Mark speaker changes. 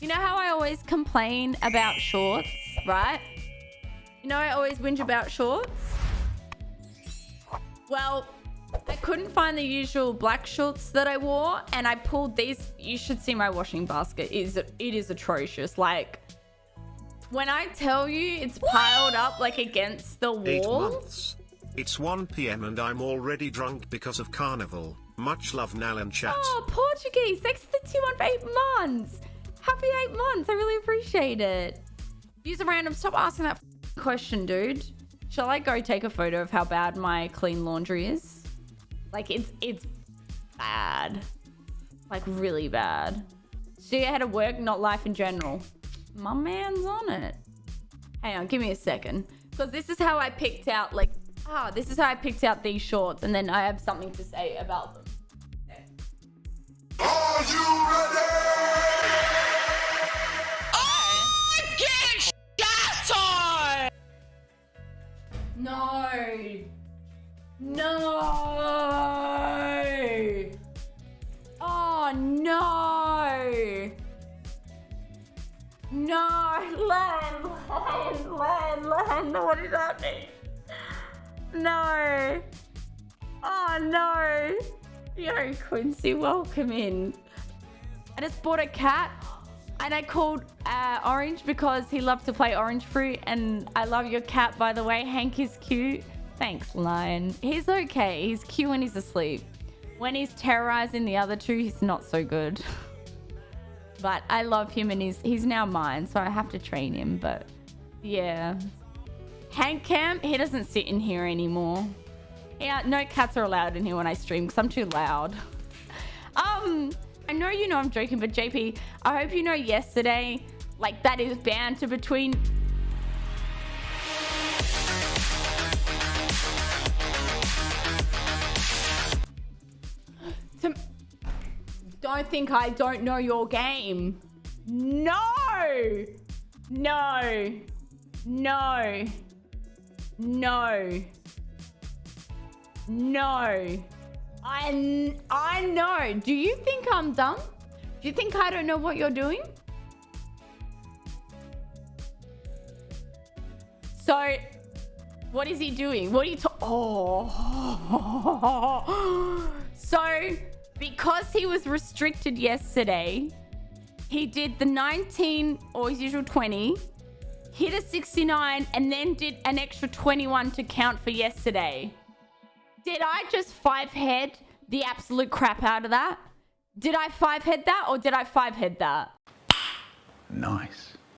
Speaker 1: You know how I always complain about shorts, right? You know I always whinge about shorts? Well, I couldn't find the usual black shorts that I wore and I pulled these. You should see my washing basket. It is, it is atrocious. Like, when I tell you it's piled up like against the wall.
Speaker 2: Eight months. It's 1 p.m. and I'm already drunk because of carnival. Much love, Nal and chat.
Speaker 1: Oh, Portuguese. Thanks for the two on for eight months. Happy eight months. I really appreciate it. Use a random. Stop asking that question, dude. Shall I go take a photo of how bad my clean laundry is? Like it's it's bad. Like really bad. See how to work, not life in general. My man's on it. Hang on, give me a second. Because this is how I picked out like ah, this is how I picked out these shorts, and then I have something to say about them. No. No. Oh no. No, Len, Len, Len, Len, what is happening? No. Oh no. Yo, Quincy, welcome in. I just bought a cat and I called uh, Orange because he loved to play Orange Fruit. And I love your cat, by the way. Hank is cute. Thanks, Lion. He's okay. He's cute when he's asleep. When he's terrorizing the other two, he's not so good. but I love him and he's, he's now mine, so I have to train him. But yeah. Hank Cam, he doesn't sit in here anymore. Yeah, no cats are allowed in here when I stream because I'm too loud. Um, I know you know I'm joking, but JP, I hope you know yesterday, like that is banter between Don't think I don't know your game. No! No! No! No! No. I, I know. Do you think I'm dumb? Do you think I don't know what you're doing? So, what is he doing? What are you talking? Oh. So, because he was restricted yesterday, he did the 19 or his usual 20, hit a 69, and then did an extra 21 to count for yesterday. Did I just five head the absolute crap out of that? Did I five head that or did I five head that?
Speaker 3: Nice.